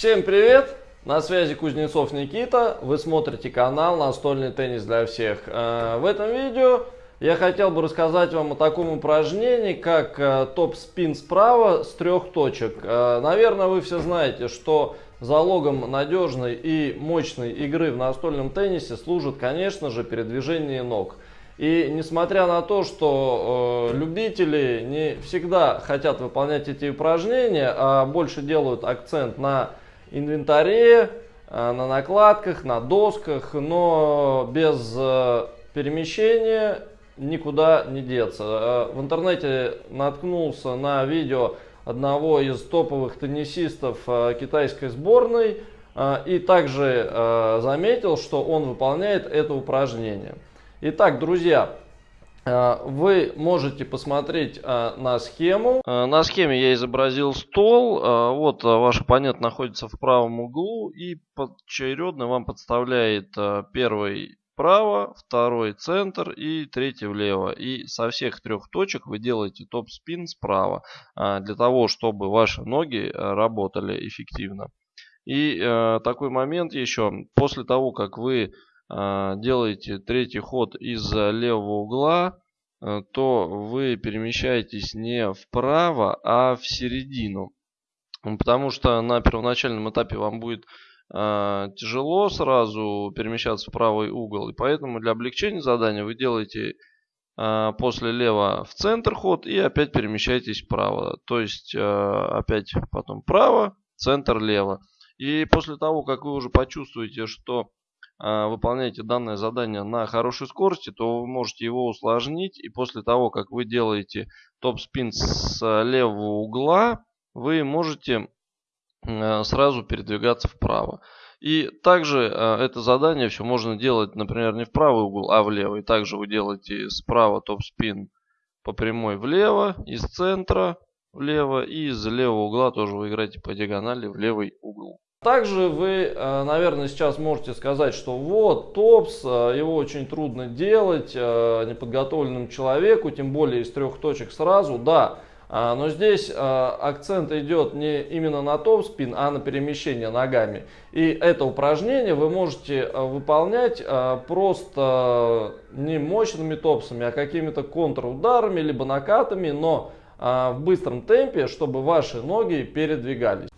Всем привет! На связи Кузнецов Никита. Вы смотрите канал Настольный теннис для всех. Э, в этом видео я хотел бы рассказать вам о таком упражнении, как э, топ-спин справа с трех точек. Э, наверное, вы все знаете, что залогом надежной и мощной игры в настольном теннисе служит, конечно же, передвижение ног. И несмотря на то, что э, любители не всегда хотят выполнять эти упражнения, а больше делают акцент на инвентаре, э, на накладках, на досках, но без э, перемещения никуда не деться. Э, в интернете наткнулся на видео одного из топовых теннисистов китайской сборной и также заметил, что он выполняет это упражнение. Итак, друзья, вы можете посмотреть на схему. На схеме я изобразил стол. Вот ваш оппонент находится в правом углу и поочередно вам подставляет первый вправо, второй центр и третий влево. И со всех трех точек вы делаете топ-спин справа, для того, чтобы ваши ноги э, работали эффективно. И э, такой момент еще, после того, как вы э, делаете третий ход из левого угла, то вы перемещаетесь не вправо, а в середину. Потому что на первоначальном этапе вам будет э, тяжело сразу перемещаться в правый угол. И поэтому для облегчения задания вы делаете э, после лево в центр ход и опять перемещаетесь вправо. То есть э, опять потом вправо, центр лево. И после того, как вы уже почувствуете, что э, выполняете данное задание на хорошей скорости, то вы можете его усложнить. И после того, как вы делаете топ-спин с левого угла, вы можете Э, сразу передвигаться вправо. И также э, это задание все можно делать, например, не в правый угол, а в левый. Также вы делаете справа топ-спин по прямой влево, из центра влево и из левого угла тоже вы играете по диагонали в левый угол. Также вы, э, наверное, сейчас можете сказать, что вот топс, его очень трудно делать неподготовленному человеку, тем более из трех точек сразу. Да, а, но здесь акцент идет не именно на топ-спин, а на перемещение ногами. И это упражнение вы можете выполнять просто не мощными топсами, а какими-то контрударами, либо накатами, но в быстром темпе, чтобы ваши ноги передвигались.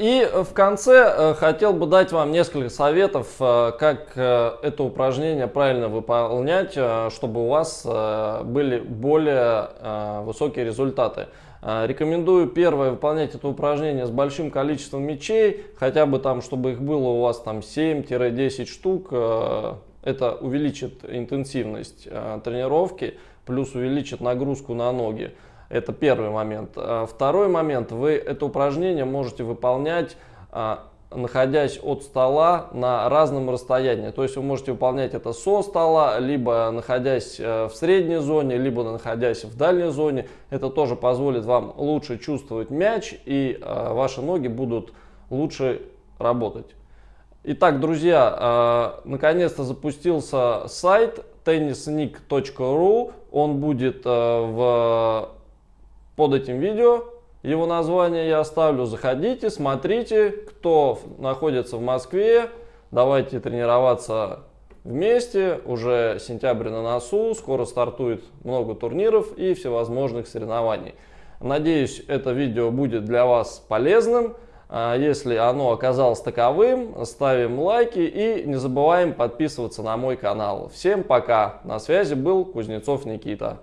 И в конце э, хотел бы дать вам несколько советов, э, как э, это упражнение правильно выполнять, чтобы у вас были более высокие результаты. Рекомендую первое выполнять это упражнение с большим количеством мячей, хотя бы там, чтобы их было у вас там 7-10 штук. Это увеличит интенсивность тренировки, плюс увеличит нагрузку на ноги. Это первый момент. А, второй момент. Вы это упражнение можете выполнять а, находясь от стола на разном расстоянии. То есть вы можете выполнять это со стола, либо находясь э, в средней зоне, либо находясь в дальней зоне. Это тоже позволит вам лучше чувствовать мяч и э, ваши ноги будут лучше работать. Итак, друзья, э, наконец-то запустился сайт tennisnik.ru. Он будет в под этим видео. Его название я оставлю. Заходите, смотрите, кто находится в Москве. Давайте тренироваться вместе. Уже сентябрь на носу, скоро стартует много турниров и всевозможных соревнований. Надеюсь, это видео будет для вас полезным. А если оно оказалось таковым, ставим лайки и не забываем подписываться на мой канал. Всем пока! На связи был Кузнецов Никита.